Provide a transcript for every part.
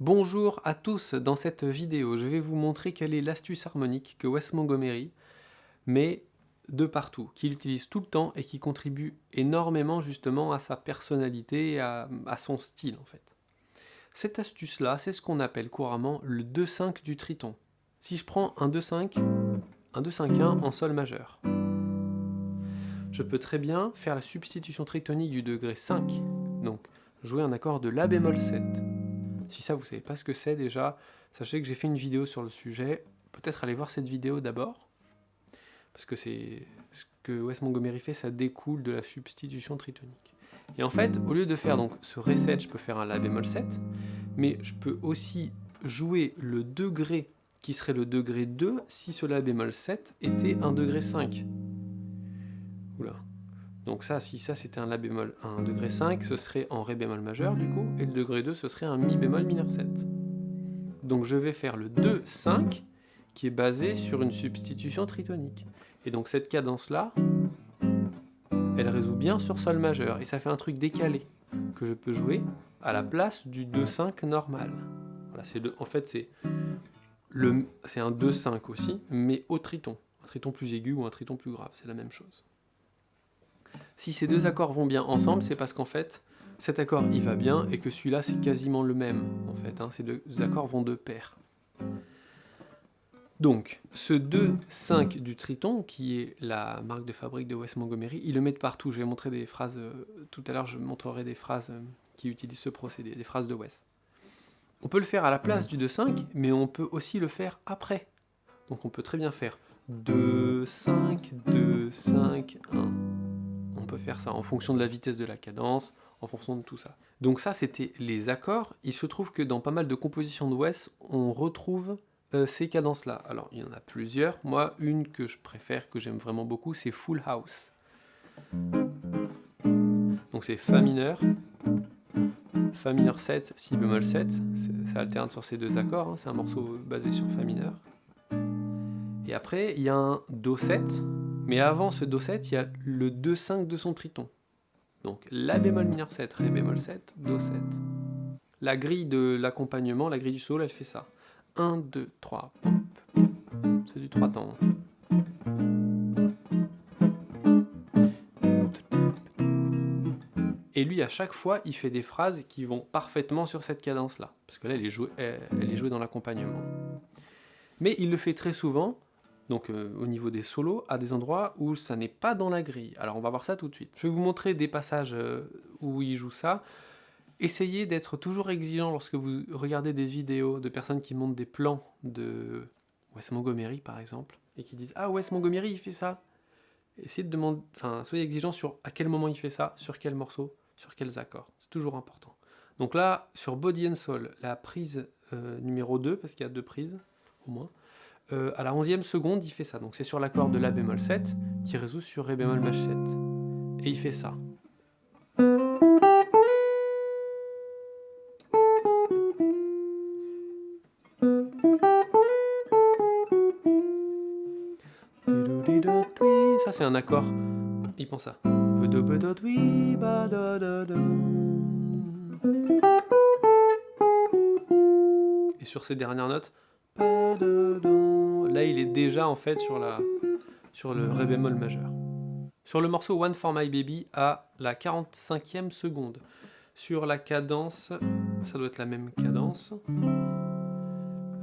Bonjour à tous, dans cette vidéo je vais vous montrer quelle est l'astuce harmonique que Wes Montgomery met de partout, qu'il utilise tout le temps et qui contribue énormément justement à sa personnalité et à, son style en fait. Cette astuce là, c'est ce qu'on appelle couramment le 2-5 du triton. Si je prends un 2-5, un 2-5-1 en sol majeur, je peux très bien faire la substitution tritonique du degré 5, donc jouer un accord de La bémol 7. Si ça vous savez pas ce que c'est déjà, sachez que j'ai fait une vidéo sur le sujet, peut-être allez voir cette vidéo d'abord, parce que c'est ce que Wes Montgomery fait, ça découle de la substitution tritonique. Et en fait, au lieu de faire donc ce Ré 7, je peux faire un La bémol 7, mais je peux aussi jouer le degré qui serait le degré 2 si ce La bémol 7 était un degré 5. Oula. Donc ça, si ça c'était un La bémol, degré 5, ce serait en Ré bémol majeur du coup, et le degré 2 ce serait un Mi bémol mineur 7. Donc je vais faire le 2, 5, qui est basé sur une substitution tritonique. Et donc cette cadence-là, elle résout bien sur Sol majeur, et ça fait un truc décalé, que je peux jouer à la place du 2-5 normal. En fait c'est un 2-5 aussi, mais au triton. Un triton plus aigu ou un triton plus grave, c'est la même chose. Si ces deux accords vont bien ensemble, c'est parce qu'en fait, cet accord il va bien et que celui-là c'est quasiment le même. En fait, hein. ces deux accords vont de pair. Donc, ce 2-5 du triton, qui est la marque de fabrique de Wes Montgomery, il le met de partout. Je vais montrer des phrases, euh, tout à l'heure je montrerai des phrases euh, qui utilisent ce procédé, des phrases de Wes. On peut le faire à la place du 2-5, mais on peut aussi le faire après. Donc on peut très bien faire 2, 5, 2, 5, 1 peut faire ça en fonction de la vitesse de la cadence, en fonction de tout ça. Donc ça, c'était les accords. Il se trouve que dans pas mal de compositions de Wes, on retrouve euh, ces cadences-là. Alors, il y en a plusieurs. Moi, une que je préfère, que j'aime vraiment beaucoup, c'est Full House. Donc c'est Fa mineur, Fa mineur 7, Si bémol 7. Ça alterne sur ces deux accords. Hein. C'est un morceau basé sur Fa mineur. Et après, il y a un Do 7, mais avant ce Do7, il y a le 2-5 de son triton. Donc La bémol mineur 7, Ré bémol 7, Do 7. La grille de l'accompagnement, la grille du solo, elle fait ça. 1, 2, 3, C'est du 3 temps. Et lui, à chaque fois, il fait des phrases qui vont parfaitement sur cette cadence-là. Parce que là, elle est jouée, elle est jouée dans l'accompagnement. Mais il le fait très souvent donc euh, au niveau des solos, à des endroits où ça n'est pas dans la grille. Alors on va voir ça tout de suite. Je vais vous montrer des passages euh, où il joue ça. Essayez d'être toujours exigeant lorsque vous regardez des vidéos de personnes qui montent des plans de Wes Montgomery par exemple, et qui disent « Ah, Wes Montgomery, il fait ça !» Essayez de demander, enfin, soyez exigeant sur à quel moment il fait ça, sur quel morceau, sur quels accords. C'est toujours important. Donc là, sur Body and Soul, la prise euh, numéro 2, parce qu'il y a deux prises, au moins, euh, à la 11e seconde, il fait ça. Donc c'est sur l'accord de La bémol 7 qui résout sur Ré bémol maj 7. Et il fait ça. Ça c'est un accord, il pense ça. Et sur ces dernières notes, Là, il est déjà en fait sur, la, sur le Ré bémol majeur. Sur le morceau One for My Baby, à la 45e seconde. Sur la cadence, ça doit être la même cadence,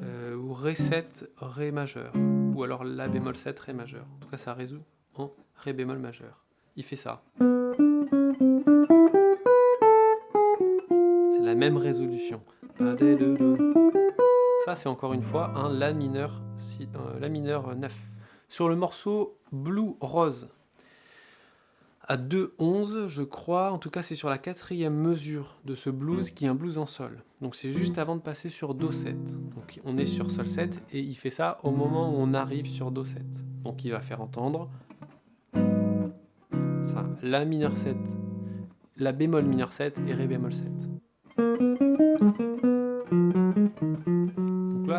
euh, ou Ré 7, Ré majeur, ou alors La bémol 7, Ré majeur. En tout cas, ça résout en Ré bémol majeur. Il fait ça. C'est la même résolution. Ça, c'est encore une fois un La mineur, euh, la mineur 9. Sur le morceau Blue Rose, à 2-11, je crois, en tout cas c'est sur la quatrième mesure de ce blues qui est un blues en sol. Donc c'est juste avant de passer sur Do 7. Donc on est sur Sol 7 et il fait ça au moment où on arrive sur Do 7. Donc il va faire entendre ça, La mineur 7, La bémol mineur 7 et Ré bémol 7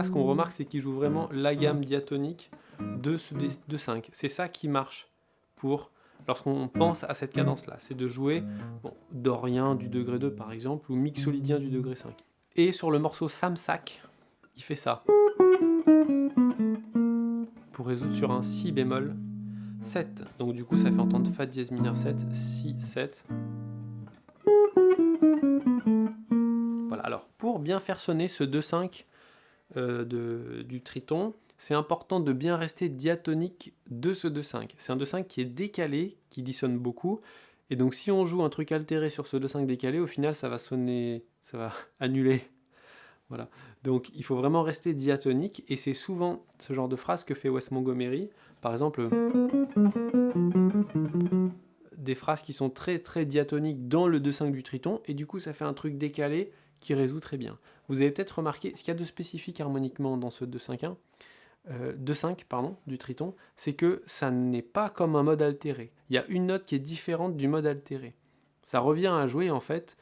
ce qu'on remarque, c'est qu'il joue vraiment la gamme diatonique de, ce, de 5. C'est ça qui marche pour lorsqu'on pense à cette cadence-là. C'est de jouer bon, dorien du degré 2, par exemple, ou mixolydien du degré 5. Et sur le morceau Samsak, il fait ça. Pour résoudre sur un Si bémol 7. Donc du coup, ça fait entendre Fa dièse mineur 7, Si 7. Voilà, alors pour bien faire sonner ce 2-5 euh, du triton, c'est important de bien rester diatonique de ce 2-5. C'est un 2-5 qui est décalé, qui dissonne beaucoup, et donc si on joue un truc altéré sur ce 2-5 décalé, au final ça va sonner, ça va annuler. Voilà. Donc il faut vraiment rester diatonique, et c'est souvent ce genre de phrase que fait Wes Montgomery. Par exemple, des phrases qui sont très très diatoniques dans le 2-5 du triton, et du coup ça fait un truc décalé qui résout très bien. Vous avez peut-être remarqué, ce qu'il y a de spécifique harmoniquement dans ce 2-5-1, 2-5 euh, pardon, du triton, c'est que ça n'est pas comme un mode altéré. Il y a une note qui est différente du mode altéré. Ça revient à jouer en fait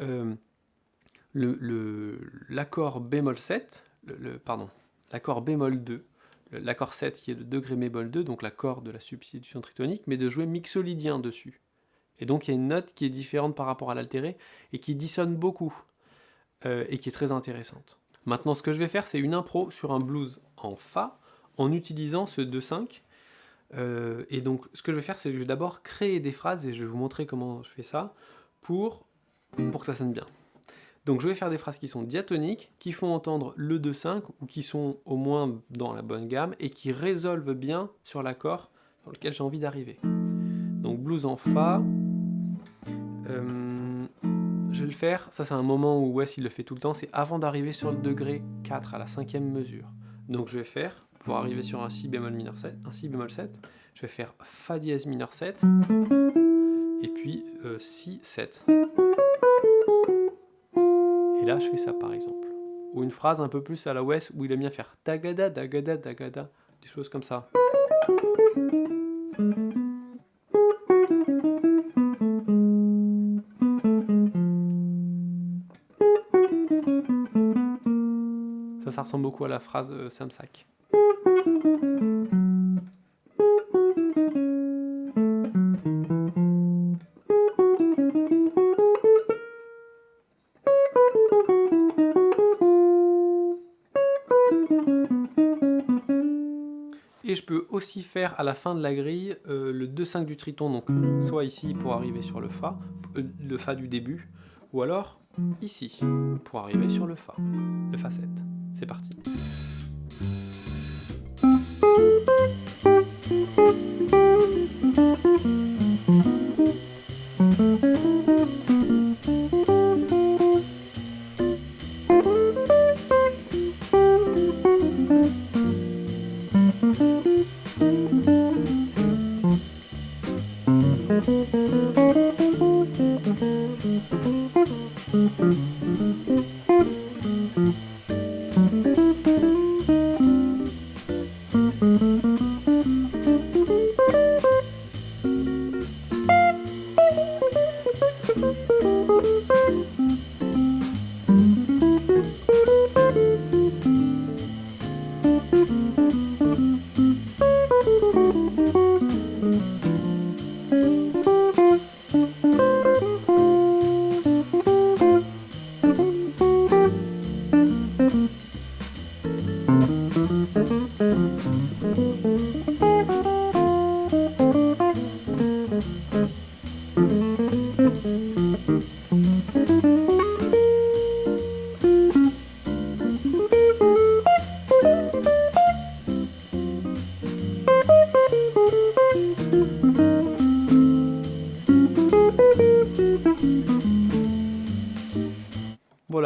euh, l'accord bémol 7, le, pardon, l'accord bémol 2, l'accord 7 qui est le degré bémol 2, donc l'accord de la substitution tritonique, mais de jouer mixolydien dessus. Et donc il y a une note qui est différente par rapport à l'altéré et qui dissonne beaucoup euh, et qui est très intéressante. Maintenant ce que je vais faire c'est une impro sur un blues en Fa en utilisant ce 2-5. Euh, et donc ce que je vais faire, c'est que je vais d'abord créer des phrases et je vais vous montrer comment je fais ça pour, pour que ça sonne bien. Donc je vais faire des phrases qui sont diatoniques, qui font entendre le 2-5 ou qui sont au moins dans la bonne gamme et qui résolvent bien sur l'accord dans lequel j'ai envie d'arriver. Donc blues en Fa. Euh, je vais le faire, ça c'est un moment où Wes il le fait tout le temps, c'est avant d'arriver sur le degré 4 à la cinquième mesure. Donc je vais faire, pour arriver sur un Si bémol mineur 7, un Si bémol 7, je vais faire Fa dièse mineur 7, et puis euh, Si 7. Et là je fais ça par exemple. Ou une phrase un peu plus à la West où il aime bien faire Dagada, Dagada, Dagada, des choses comme ça. Ça, ressemble beaucoup à la phrase euh, Samsak. Et je peux aussi faire à la fin de la grille euh, le 2-5 du triton, donc soit ici pour arriver sur le Fa, euh, le Fa du début, ou alors ici pour arriver sur le Fa, le Fa 7. C'est parti.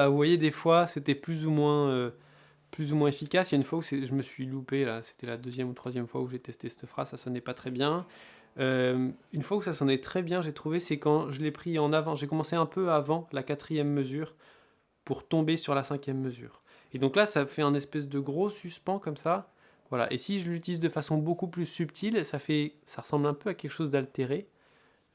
Voilà, vous voyez, des fois, c'était plus ou moins... Euh, plus ou moins efficace. Il y a une fois où je me suis loupé, là, c'était la deuxième ou troisième fois où j'ai testé cette phrase, ça sonnait pas très bien. Euh, une fois où ça sonnait très bien, j'ai trouvé, c'est quand je l'ai pris en avant. J'ai commencé un peu avant la quatrième mesure pour tomber sur la cinquième mesure. Et donc là, ça fait un espèce de gros suspens comme ça. Voilà. Et si je l'utilise de façon beaucoup plus subtile, ça, fait, ça ressemble un peu à quelque chose d'altéré.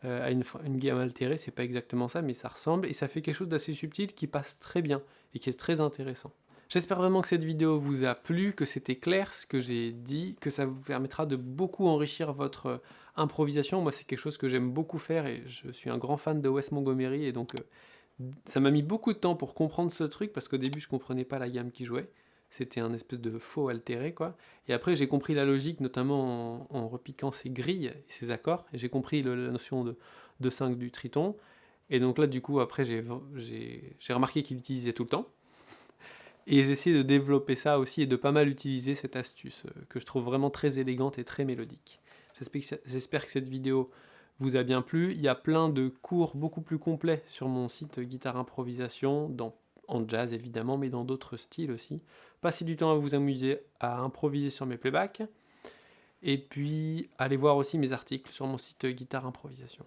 Euh, à une, gamme altérée, c'est pas exactement ça, mais ça ressemble. Et ça fait quelque chose d'assez subtil qui passe très bien et qui est très intéressant. J'espère vraiment que cette vidéo vous a plu, que c'était clair ce que j'ai dit, que ça vous permettra de beaucoup enrichir votre euh, improvisation. Moi, c'est quelque chose que j'aime beaucoup faire et je suis un grand fan de Wes Montgomery et donc euh, Ça m'a mis beaucoup de temps pour comprendre ce truc, parce qu'au début, je comprenais pas la gamme qui jouait. C'était un espèce de faux altéré, quoi. Et après, j'ai compris la logique, notamment en, repiquant ses grilles et ses accords. J'ai compris la notion de, de 5 du triton. Et donc là, du coup, après, j'ai remarqué qu'il utilisait tout le temps. Et j'ai essayé de développer ça aussi et de pas mal utiliser cette astuce euh, que je trouve vraiment très élégante et très mélodique. J'espère que cette vidéo vous a bien plu. Il y a plein de cours beaucoup plus complets sur mon site Guitare Improvisation, dans, en jazz évidemment, mais dans d'autres styles aussi. Passez du temps à vous amuser à improviser sur mes playbacks. Et puis, allez voir aussi mes articles sur mon site Guitare Improvisation.